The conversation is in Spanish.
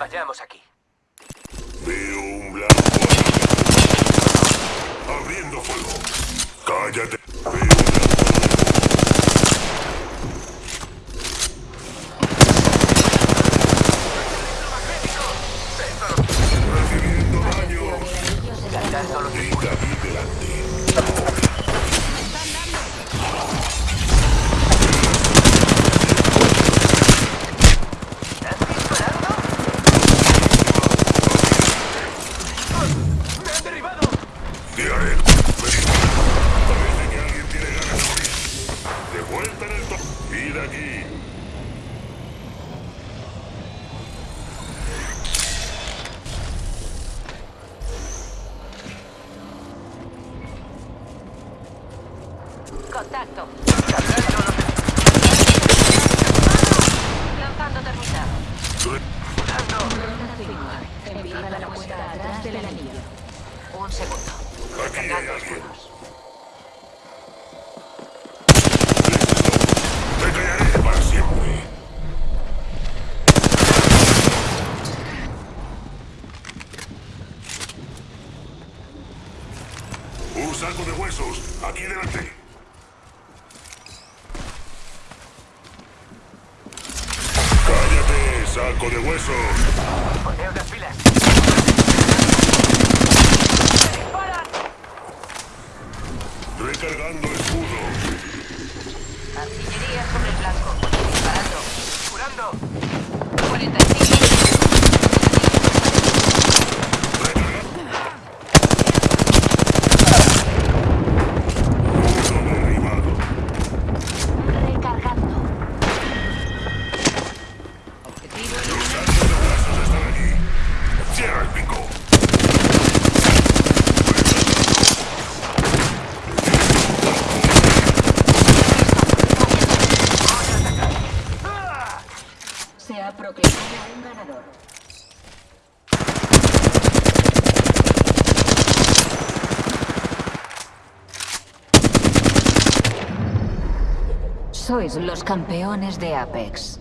Vayamos aquí. Veo un blanco. Abriendo fuego. Cállate. De vuelta en el top. Y de aquí. Contacto. Cargando los Lanzando termita. Empieza la puerta atrás del anillo. Un segundo. Aquí hay alguien. Saco de huesos, aquí delante. Cállate, saco de huesos. Poneo las pilas. Recargando escudo. Artillería sobre el blanco. Disparando. ¡Curando! 45. Se ha proclamado un ganador. Sois los campeones de Apex.